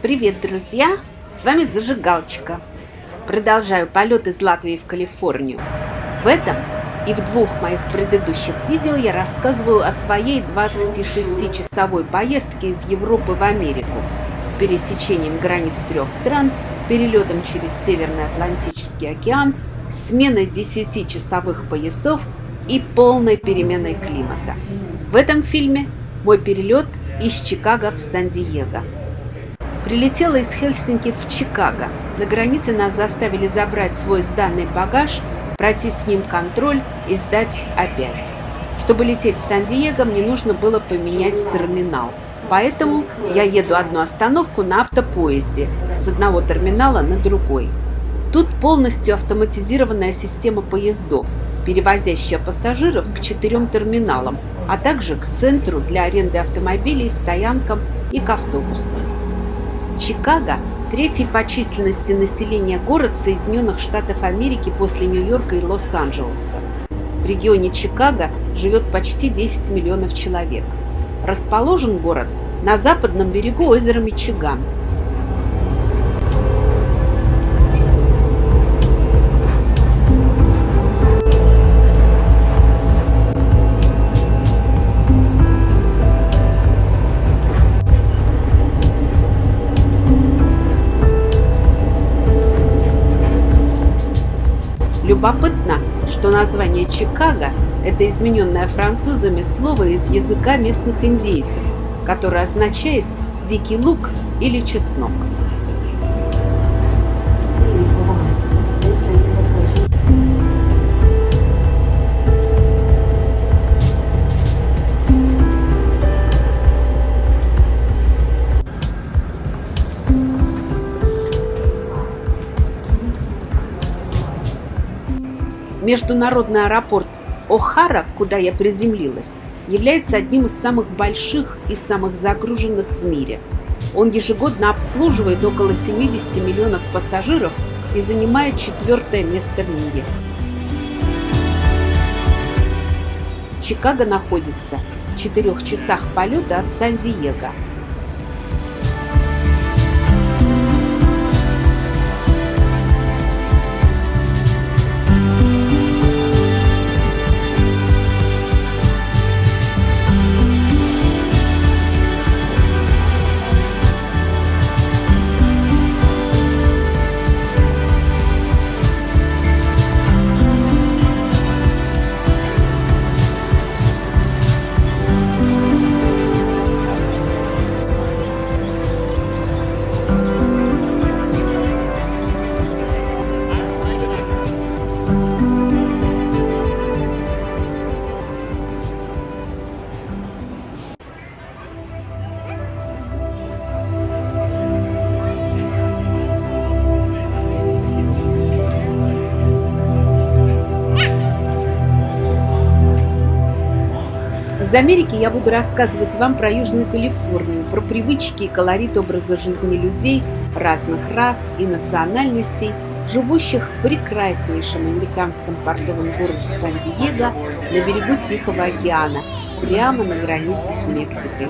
Привет, друзья! С вами Зажигалочка. Продолжаю полет из Латвии в Калифорнию. В этом и в двух моих предыдущих видео я рассказываю о своей 26-часовой поездке из Европы в Америку с пересечением границ трех стран, перелетом через Северный Атлантический океан, сменой 10-часовых поясов и полной переменой климата. В этом фильме мой перелет из Чикаго в Сан-Диего. Прилетела из Хельсинки в Чикаго. На границе нас заставили забрать свой сданный багаж – пройти с ним контроль и сдать опять. Чтобы лететь в Сан-Диего, мне нужно было поменять терминал. Поэтому я еду одну остановку на автопоезде с одного терминала на другой. Тут полностью автоматизированная система поездов, перевозящая пассажиров к четырем терминалам, а также к центру для аренды автомобилей, стоянкам и к автобусам. Чикаго Третий по численности населения город Соединенных Штатов Америки после Нью-Йорка и Лос-Анджелеса. В регионе Чикаго живет почти 10 миллионов человек. Расположен город на западном берегу озера Мичиган – Любопытно, что название Чикаго – это измененное французами слово из языка местных индейцев, которое означает «дикий лук» или «чеснок». Международный аэропорт О'Хара, куда я приземлилась, является одним из самых больших и самых загруженных в мире. Он ежегодно обслуживает около 70 миллионов пассажиров и занимает четвертое место в мире. Чикаго находится в четырех часах полета от Сан-Диего – Из Америки я буду рассказывать вам про Южную Калифорнию, про привычки и колорит образа жизни людей разных рас и национальностей, живущих в прекраснейшем американском портовом городе Сан-Диего на берегу Тихого океана, прямо на границе с Мексикой.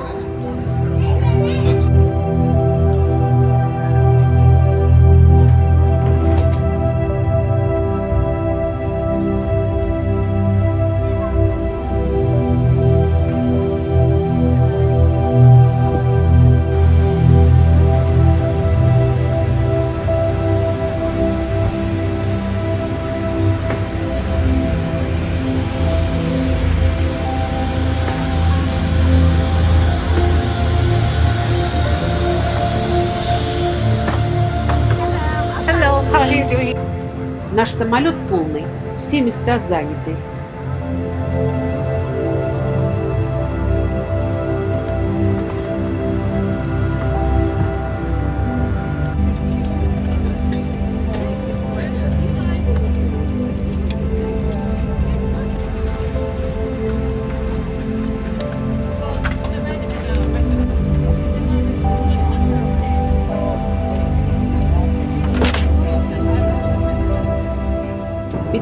Наш самолет полный, все места заняты.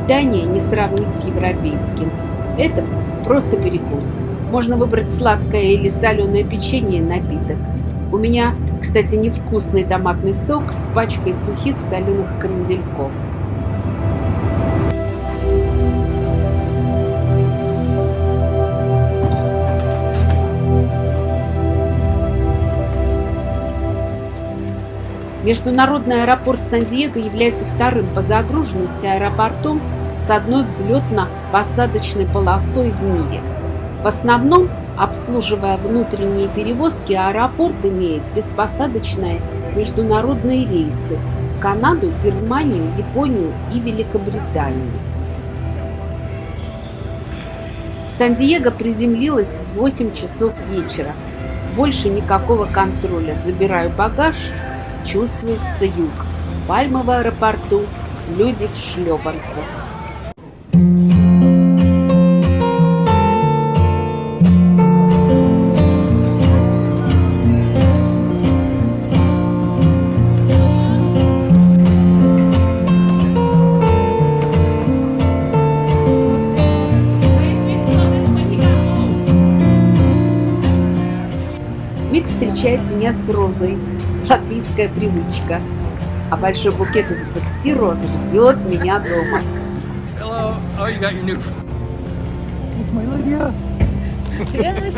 Питание не сравнить с европейским. Это просто перекус. Можно выбрать сладкое или соленое печенье и напиток. У меня Кстати, невкусный томатный сок с пачкой сухих соленых крендельков. Международный аэропорт Сан-Диего является вторым по загруженности аэропортом с одной взлетно-посадочной полосой в мире. В основном, обслуживая внутренние перевозки, аэропорт имеет беспосадочные международные рейсы в Канаду, Германию, Японию и Великобританию. В Сан-Диего приземлилась в 8 часов вечера. Больше никакого контроля. Забираю багаж – чувствуется юг. Пальмы в аэропорту, люди в шлепанцах. Мик встречает меня с розой, латвийская привычка. А большой букет из 20 роз ждет меня дома. Hello. Oh, you got your new. It's my Lydia. Yes,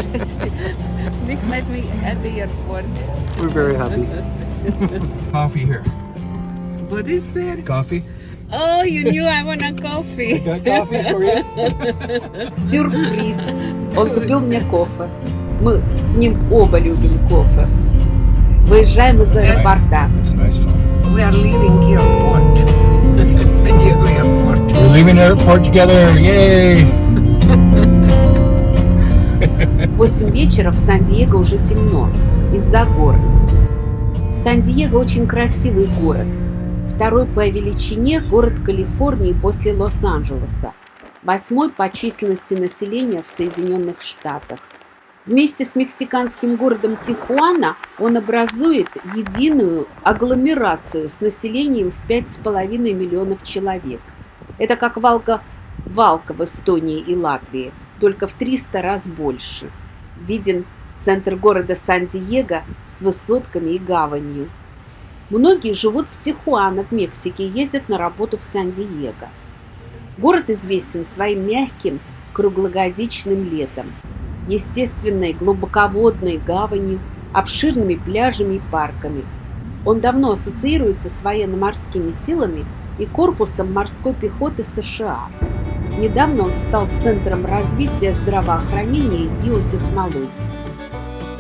Nick met me at the airport. We're very happy. Coffee here. What is there? Coffee. Oh, you knew I want a coffee. Got coffee for you. Сюрприз. Он купил мне кофе. Мы с ним оба любим кофе. Выезжаем из аэропорта. We are leaving airport. San Diego airport. We're leaving airport together. Yay! В 8 вечера в Сан-Диего уже темно из-за гор. Сан-Диего очень красивый город. Второй по величине город Калифорнии после Лос-Анджелеса. Восьмой по численности населения в Соединенных Штатах. Вместе с мексиканским городом Тихуана он образует единую агломерацию с населением в 5,5 миллионов человек. Это как Валка Валка в Эстонии и Латвии, только в 300 раз больше. Виден центр города Сан-Диего с высотками и гаванью. Многие живут в Тихуана в Мексике и ездят на работу в Сан-Диего. Город известен своим мягким круглогодичным летом естественной глубоководной гаванью, обширными пляжами и парками. Он давно ассоциируется с военно-морскими силами и корпусом морской пехоты США. Недавно он стал центром развития здравоохранения и биотехнологий.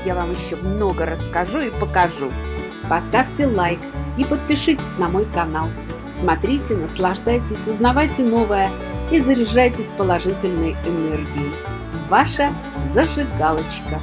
Я вам еще много расскажу и покажу. Поставьте лайк и подпишитесь на мой канал. Смотрите, наслаждайтесь, узнавайте новое и заряжайтесь положительной энергией. Ваша зажигалочка.